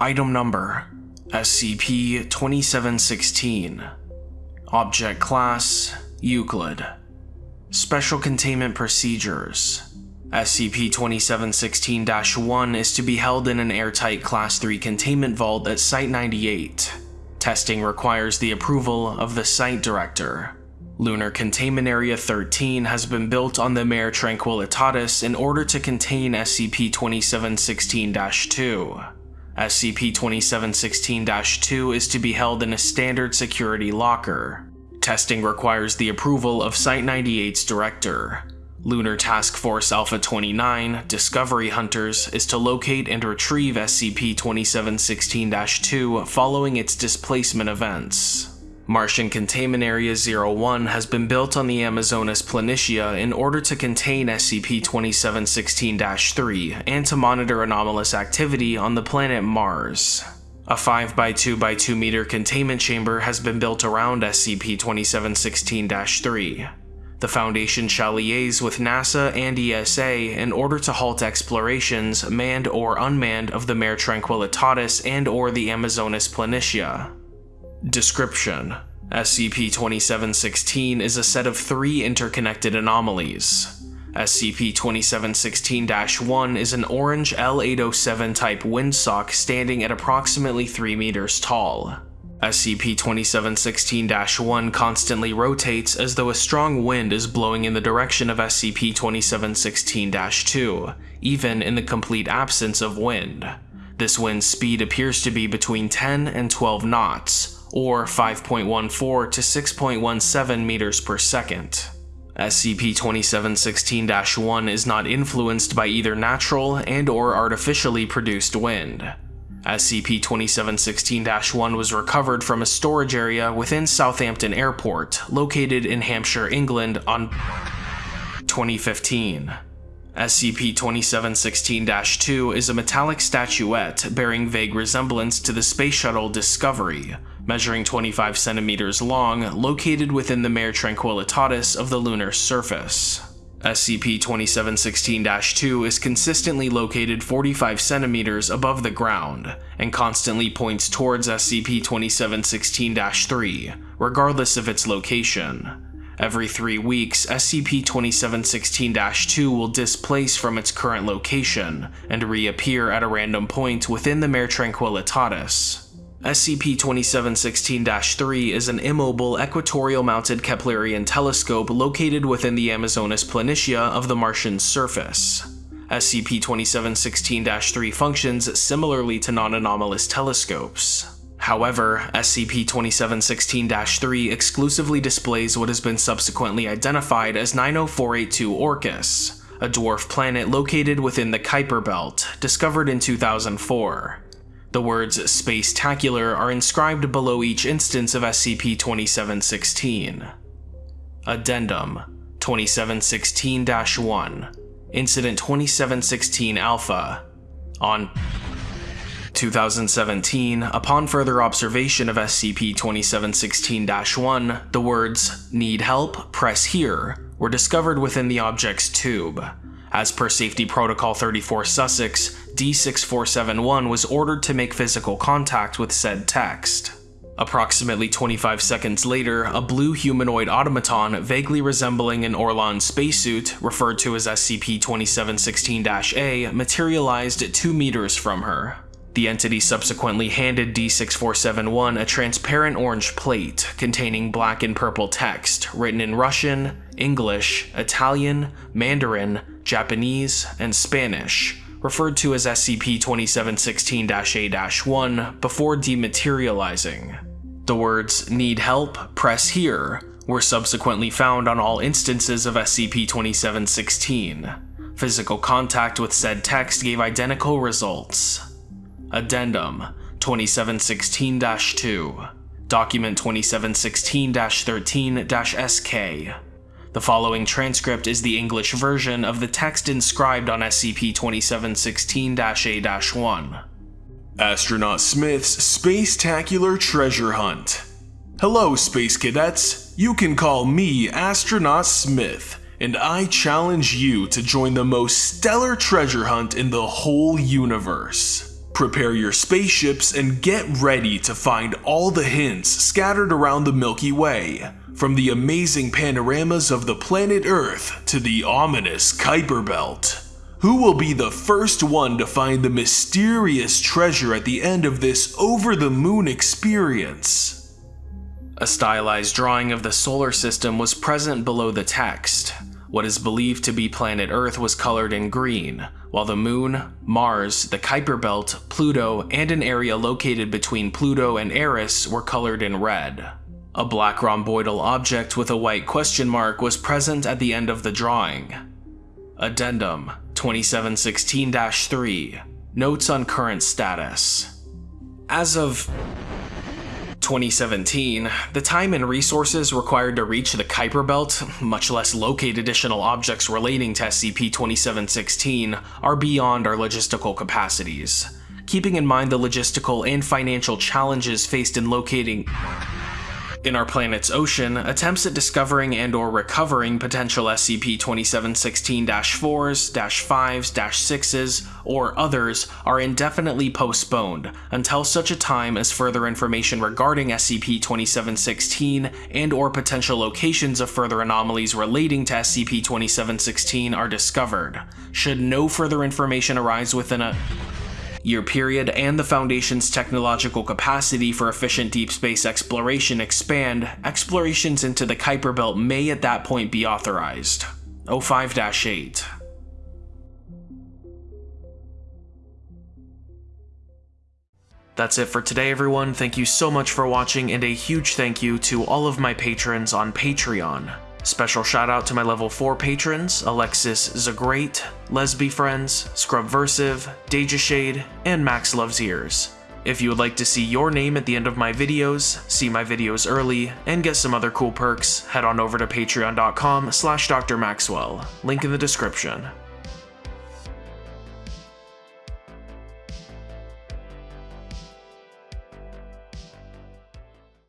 Item Number SCP-2716 Object Class Euclid Special Containment Procedures SCP-2716-1 is to be held in an airtight Class 3 containment vault at Site-98. Testing requires the approval of the Site Director. Lunar Containment Area 13 has been built on the Mare Tranquillitatis in order to contain SCP-2716-2. SCP-2716-2 is to be held in a standard security locker. Testing requires the approval of Site-98's director. Lunar Task Force Alpha-29, Discovery Hunters, is to locate and retrieve SCP-2716-2 following its displacement events. Martian Containment Area 01 has been built on the Amazonas Planitia in order to contain SCP-2716-3 and to monitor anomalous activity on the planet Mars. A 5x2x2 meter containment chamber has been built around SCP-2716-3. The Foundation shall liaise with NASA and ESA in order to halt explorations, manned or unmanned, of the Mare Tranquillitatis and or the Amazonas Planitia. Description: SCP-2716 is a set of three interconnected anomalies. SCP-2716-1 is an orange L807 type windsock standing at approximately 3 meters tall. SCP-2716-1 constantly rotates as though a strong wind is blowing in the direction of SCP-2716-2, even in the complete absence of wind. This wind speed appears to be between 10 and 12 knots, or 5.14 to 6.17 meters per second. SCP-2716-1 is not influenced by either natural and or artificially produced wind. SCP-2716-1 was recovered from a storage area within Southampton Airport, located in Hampshire, England on 2015. SCP-2716-2 is a metallic statuette bearing vague resemblance to the Space Shuttle Discovery, measuring 25 centimeters long, located within the Mare Tranquillitatis of the lunar surface. SCP-2716-2 is consistently located 45 centimeters above the ground, and constantly points towards SCP-2716-3, regardless of its location. Every three weeks, SCP-2716-2 will displace from its current location, and reappear at a random point within the Mare Tranquillitatis. SCP-2716-3 is an immobile equatorial-mounted Keplerian telescope located within the Amazonas Planitia of the Martian surface. SCP-2716-3 functions similarly to non-anomalous telescopes. However, SCP-2716-3 exclusively displays what has been subsequently identified as 90482 Orcus, a dwarf planet located within the Kuiper Belt, discovered in 2004. The words Spacetacular are inscribed below each instance of SCP-2716. Addendum 2716-1 Incident 2716 Alpha On 2017, upon further observation of SCP-2716-1, the words Need help? Press here were discovered within the object's tube. As per Safety Protocol 34 Sussex, D6471 was ordered to make physical contact with said text. Approximately 25 seconds later, a blue humanoid automaton vaguely resembling an Orlan spacesuit, referred to as SCP-2716-A, materialized 2 meters from her. The entity subsequently handed D6471 a transparent orange plate containing black and purple text written in Russian, English, Italian, Mandarin, Japanese, and Spanish, referred to as SCP-2716-A-1 before dematerializing. The words, need help, press here, were subsequently found on all instances of SCP-2716. Physical contact with said text gave identical results. Addendum 2716-2 Document 2716-13-SK the following transcript is the English version of the text inscribed on SCP-2716-A-1. Astronaut Smith's Spacetacular Treasure Hunt Hello, Space Cadets. You can call me Astronaut Smith, and I challenge you to join the most stellar treasure hunt in the whole universe. Prepare your spaceships and get ready to find all the hints scattered around the Milky Way, from the amazing panoramas of the planet Earth to the ominous Kuiper Belt. Who will be the first one to find the mysterious treasure at the end of this over the moon experience? A stylized drawing of the solar system was present below the text. What is believed to be planet Earth was colored in green, while the Moon, Mars, the Kuiper Belt, Pluto, and an area located between Pluto and Eris were colored in red. A black rhomboidal object with a white question mark was present at the end of the drawing. Addendum 2716-3 Notes on current status As of 2017, the time and resources required to reach the Kuiper Belt, much less locate additional objects relating to SCP-2716, are beyond our logistical capacities. Keeping in mind the logistical and financial challenges faced in locating in our planet's ocean, attempts at discovering and or recovering potential SCP-2716-4s, -5s, -6s, or others are indefinitely postponed until such a time as further information regarding SCP-2716 and or potential locations of further anomalies relating to SCP-2716 are discovered. Should no further information arise within a year period and the Foundation's technological capacity for efficient deep space exploration expand, explorations into the Kuiper Belt may at that point be authorized. 05-8 That's it for today everyone, thank you so much for watching and a huge thank you to all of my patrons on Patreon. Special shout out to my level 4 patrons, Alexis Zagrate, Lesby Friends, Scrubversive, Deja Shade, and Max Loves Ears. If you would like to see your name at the end of my videos, see my videos early, and get some other cool perks, head on over to patreon.com slash drmaxwell, link in the description.